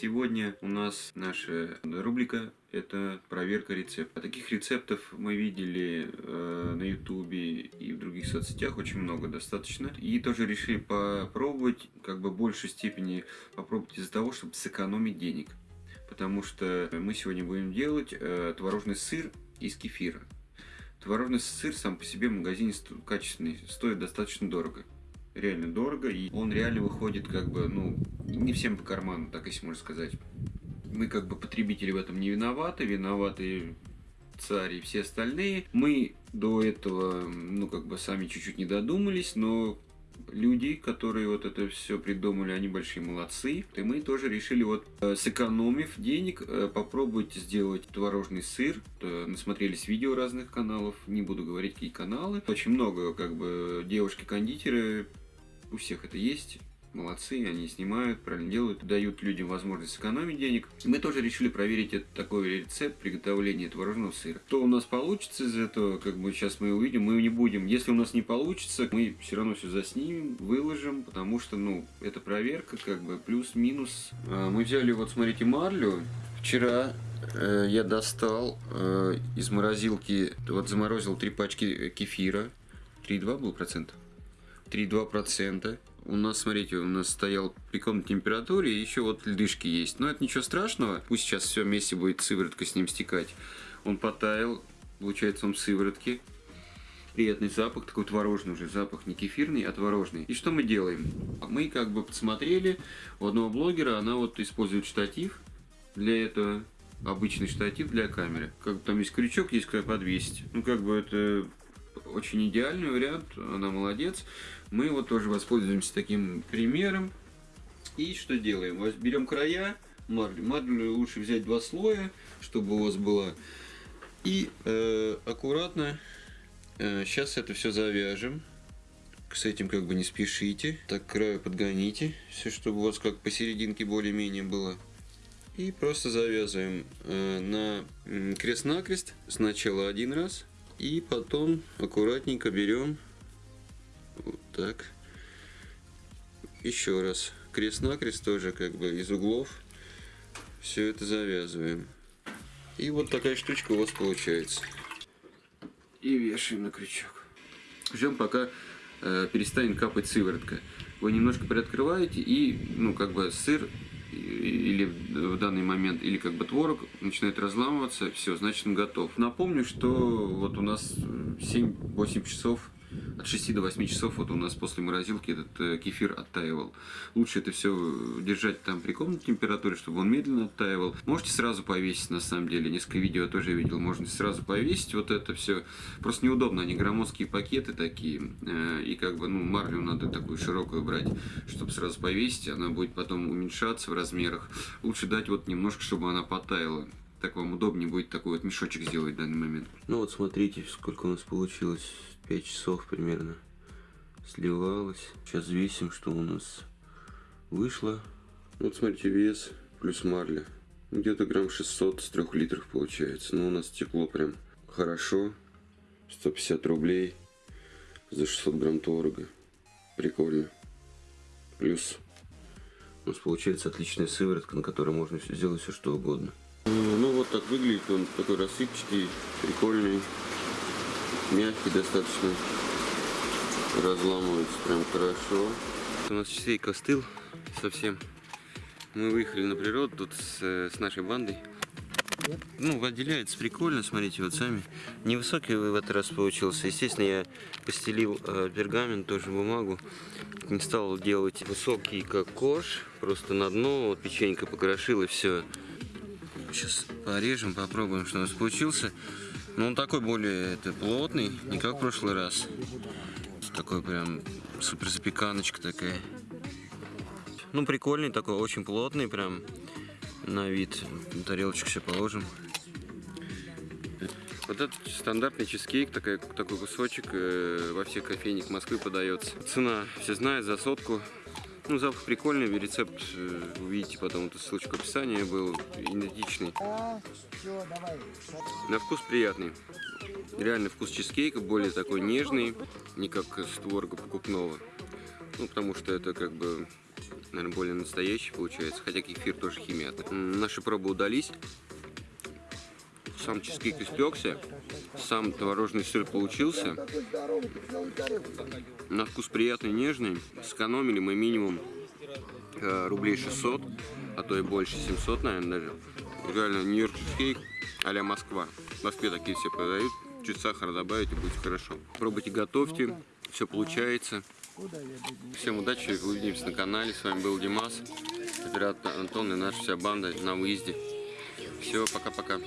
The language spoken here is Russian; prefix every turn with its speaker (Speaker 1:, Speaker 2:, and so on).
Speaker 1: Сегодня у нас наша рубрика это проверка рецептов. Таких рецептов мы видели э, на ютубе и в других соцсетях очень много достаточно. И тоже решили попробовать, как бы в большей степени попробовать из-за того, чтобы сэкономить денег. Потому что мы сегодня будем делать э, творожный сыр из кефира. Творожный сыр сам по себе в магазине качественный, стоит достаточно дорого реально дорого, и он реально выходит как бы, ну, не всем по карману, так если можно сказать. Мы как бы потребители в этом не виноваты, виноваты царь и все остальные. Мы до этого, ну, как бы сами чуть-чуть не додумались, но люди, которые вот это все придумали, они большие молодцы. И мы тоже решили вот э, сэкономив денег, э, попробовать сделать творожный сыр. Насмотрелись видео разных каналов, не буду говорить какие каналы. Очень много как бы девушки-кондитеры у всех это есть. Молодцы, они снимают, правильно делают, дают людям возможность сэкономить денег. Мы тоже решили проверить этот такой рецепт приготовления творожного сыра. Что у нас получится из этого, как бы сейчас мы увидим, мы не будем. Если у нас не получится, мы все равно все заснимем, выложим, потому что, ну, это проверка, как бы плюс-минус. А, мы взяли, вот смотрите, марлю. Вчера э, я достал э, из морозилки, вот заморозил три пачки кефира. 3,2 был процента? 3,2%. У нас, смотрите, у нас стоял при комнатной температуре, еще вот льдышки есть. Но это ничего страшного. Пусть сейчас все вместе будет сыворотка с ним стекать. Он потаял, получается он в. Приятный запах, такой творожный уже запах, не кефирный, а творожный. И что мы делаем? Мы как бы посмотрели, у одного блогера она вот использует штатив для этого обычный штатив для камеры. Как там есть крючок, есть куда подвесить. Ну, как бы это очень идеальный вариант, она молодец. Мы вот тоже воспользуемся таким примером. И что делаем? Берем края марли. Марлю лучше взять два слоя, чтобы у вас было. И э, аккуратно э, сейчас это все завяжем. С этим как бы не спешите. Так краю подгоните, все, чтобы у вас как посерединке более-менее было. И просто завязываем э, на крест-накрест. Сначала один раз, и потом аккуратненько берем вот так. Еще раз. Крест-накрест тоже как бы из углов. Все это завязываем. И вот такая штучка у вас получается. И вешаем на крючок. Ждем пока э, перестанет капать сыворотка. Вы немножко приоткрываете и, ну, как бы сыр или в данный момент, или как бы творог начинает разламываться, все, значит он готов. Напомню, что вот у нас 7-8 часов от 6 до 8 часов вот у нас после морозилки этот э, кефир оттаивал. Лучше это все держать там при комнатной температуре, чтобы он медленно оттаивал. Можете сразу повесить, на самом деле. Несколько видео тоже видел. Можно сразу повесить вот это все. Просто неудобно, они громоздкие пакеты такие. Э, и как бы, ну, марлю надо такую широкую брать, чтобы сразу повесить. Она будет потом уменьшаться в размерах. Лучше дать вот немножко, чтобы она потаяла так вам удобнее будет такой вот мешочек сделать в данный момент. Ну вот смотрите, сколько у нас получилось. 5 часов примерно сливалось. Сейчас весим, что у нас вышло. Вот смотрите, вес плюс марля. Где-то грамм 600 с 3 литров получается. Но у нас текло прям хорошо. 150 рублей за 600 грамм творога. Прикольно. Плюс у нас получается отличная сыворотка, на которой можно сделать все что угодно. Ну вот так выглядит он, такой рассыпчатый, прикольный мягкий достаточно, разламывается прям хорошо. У нас часейка остыл совсем. Мы выехали на природу тут с, с нашей бандой. Ну, отделяется прикольно, смотрите, вот сами. Невысокий в этот раз получился. Естественно, я постелил э, пергамент, тоже бумагу. Не стал делать высокий, как кош. Просто на дно, вот печенька покрошил и все. Сейчас порежем, попробуем, что у нас получился. Ну, он такой более это, плотный, не как в прошлый раз. Такой прям супер запеканочка такая. Ну, прикольный такой, очень плотный прям на вид. Тарелочку все положим. Вот этот стандартный чизкейк, такой, такой кусочек э, во всех кофейнях Москвы подается. Цена, все знают, за сотку ну, запах прикольный, рецепт э, увидите потом, эту ссылочку в описании, был идентичный. На вкус приятный. Реальный вкус чизкейка, более такой нежный, не как с творога покупного. Ну, потому что это как бы наверное, более настоящий получается, хотя кефир тоже химия. Наши пробы удались. Сам чизкейк испекся, сам творожный сыр получился. На вкус приятный, нежный. Сэкономили мы минимум э, рублей 600, а то и больше, 700, наверное, даже. Реально, нью-йорк чизкейк а Москва. В Москве такие все продают. Чуть сахара добавить и будет хорошо. Пробуйте, готовьте. Все получается. Всем удачи, увидимся на канале. С вами был Димас, оператор Антон и наша вся банда на выезде. Все, пока-пока.